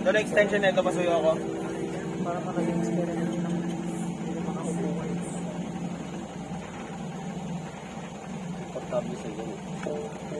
Doon na extension nito, pasuyo ako. Para makaging experiment ng hindi makaupo ko. Portable sa ganun.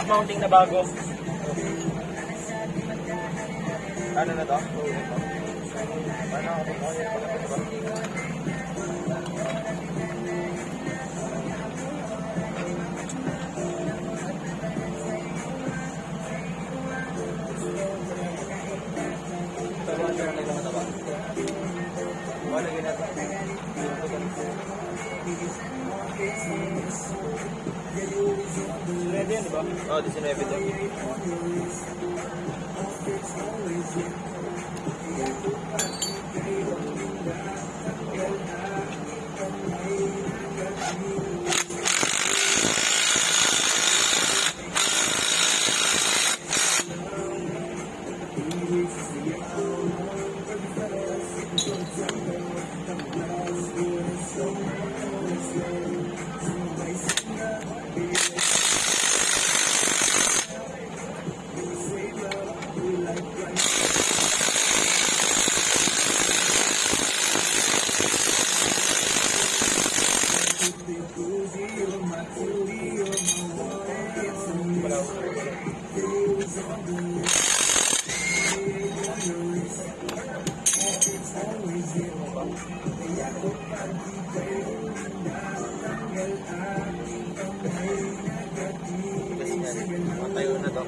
Shock mounting na bago. Ano na to? Paano ako ginagawa. Ready yan, di ba? Oo, oh, 19 to. Matayo na to.